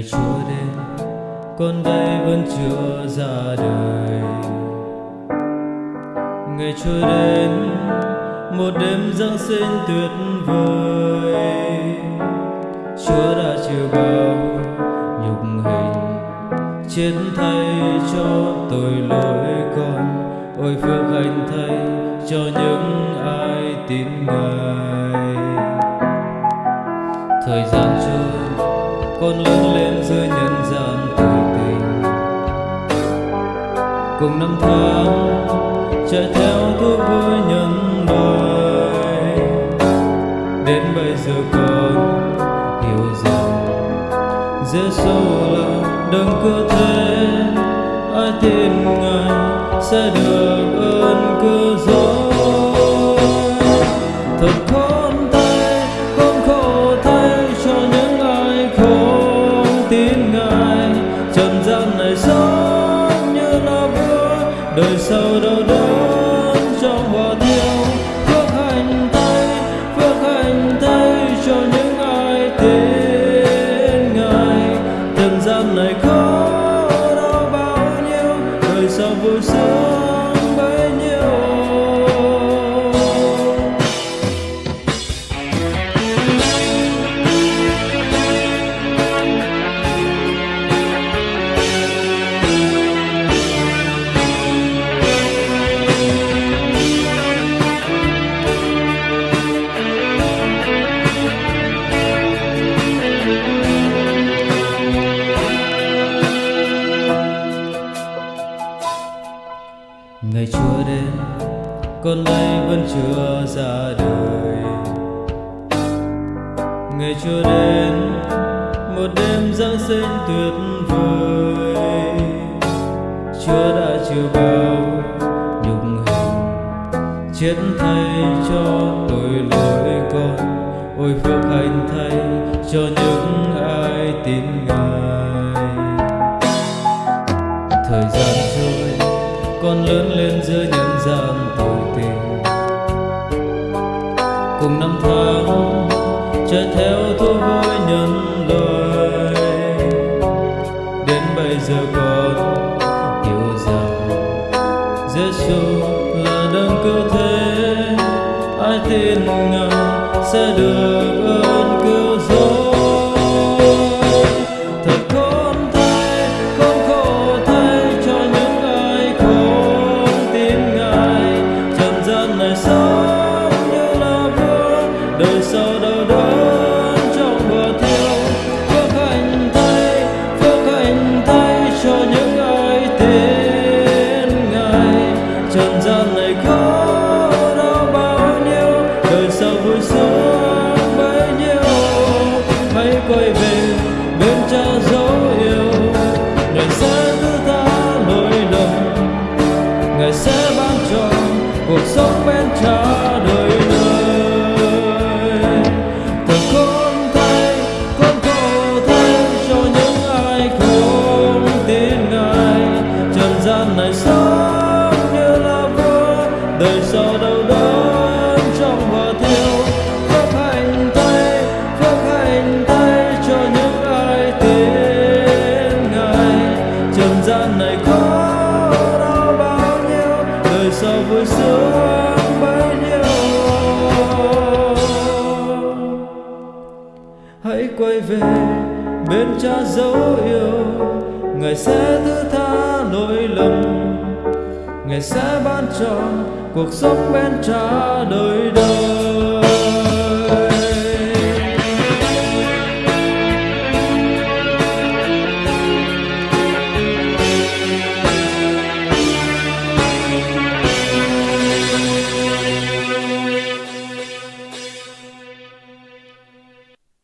đến con đây vẫn chưa ra đời. Ngày trôi đến, một đêm giáng sinh tuyệt vời. Chúa đã chịu bao nhục hình, chiến thay cho tội lỗi con. Ôi phước hạnh thay cho những ai tin ngài. Thời gian trôi con lớn lên giữa nhân gian tội tình. Cùng năm tháng, chạy theo thú vui nhân đời. Đến bây giờ con hiểu rằng Giêsu là đừng cứ thế. Ai tin ngài sẽ được đời sau đau đớn ngày chúa đến, con đây vẫn chưa ra đời. Ngày chúa đến, một đêm giáng sinh tuyệt vời. Chúa đã chịu bao nhục hình, chết thay cho tội lỗi con. Ôi phước hạnh thay cho những ai tin ngài. Thời gian con lớn lên giữa nhân gian tội tình cùng năm tháng chạy theo thú vui nhân loại. Đến bây giờ con hiểu rằng Giêsu là đấng cứu thế. Ai tin ngài sẽ được quay về bên cha dấu yêu. Ngài sẽ thứ tha lỗi lầm. Ngài sẽ ban cho cuộc sống bên cha đời đời.